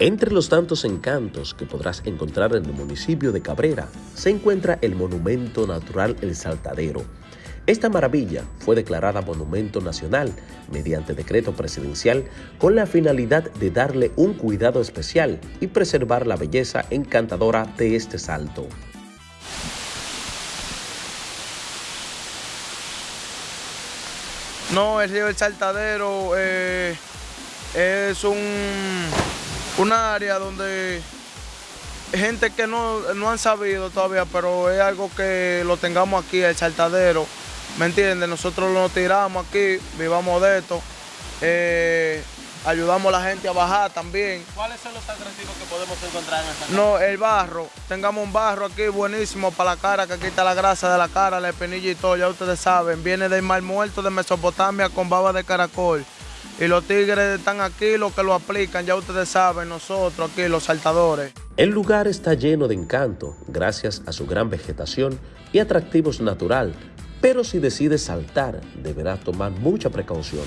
Entre los tantos encantos que podrás encontrar en el municipio de Cabrera se encuentra el Monumento Natural El Saltadero. Esta maravilla fue declarada Monumento Nacional mediante decreto presidencial con la finalidad de darle un cuidado especial y preservar la belleza encantadora de este salto. No, el río El Saltadero eh, es un un área donde gente que no, han sabido todavía, pero es algo que lo tengamos aquí, el saltadero, ¿me entiendes? Nosotros lo tiramos aquí, vivamos de esto, eh, ayudamos a la gente a bajar también. ¿Cuáles son los atractivos que podemos encontrar en esta No, el barro, tengamos un barro aquí buenísimo para la cara, que quita la grasa de la cara, la espinilla y todo, ya ustedes saben, viene del mar muerto de Mesopotamia con baba de caracol. Y los tigres están aquí, los que lo aplican, ya ustedes saben, nosotros aquí, los saltadores. El lugar está lleno de encanto, gracias a su gran vegetación y atractivos natural, pero si decides saltar, deberás tomar mucha precaución.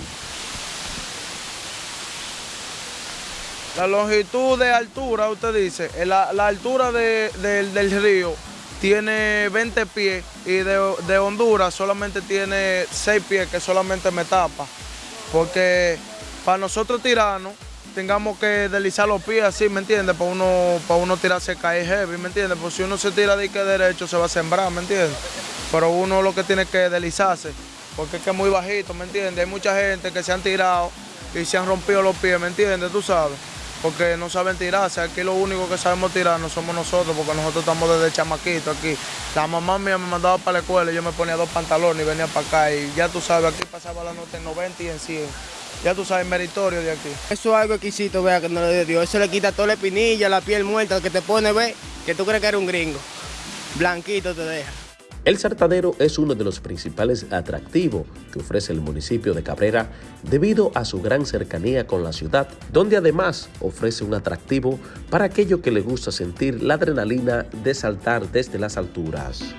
La longitud de altura, usted dice, eh, la, altura del río tiene 20 pies y de, de Honduras solamente tiene 6 pies que solamente me tapa porque para nosotros tirarnos tengamos que deslizar los pies así, ¿me entiendes? Para uno, para uno tirarse caer heavy, ¿me entiendes? Porque si uno se tira de que derecho se va a sembrar, ¿me entiendes? Pero uno lo que tiene que deslizarse, porque es que es muy bajito, ¿me entiendes? Hay mucha gente que se han tirado y se han rompido los pies, ¿me entiendes? Tú sabes, porque no saben tirarse. Aquí lo único que sabemos tirar no somos nosotros, porque nosotros estamos desde chamaquito aquí. La mamá mía me mandaba para la escuela y yo me ponía dos pantalones y venía para acá. Y ya tú sabes, aquí pasaba la nota en 90 y en 100. Ya tú sabes, meritorio de aquí. Eso es algo exquisito, vea, que no le dio. Eso le quita toda la espinilla, la piel muerta, que te pone, ve, que tú crees que eres un gringo. Blanquito te deja. El Sartadero es uno de los principales atractivos que ofrece el municipio de Cabrera debido a su gran cercanía con la ciudad, donde además ofrece un atractivo para aquello que le gusta sentir la adrenalina de saltar desde las alturas.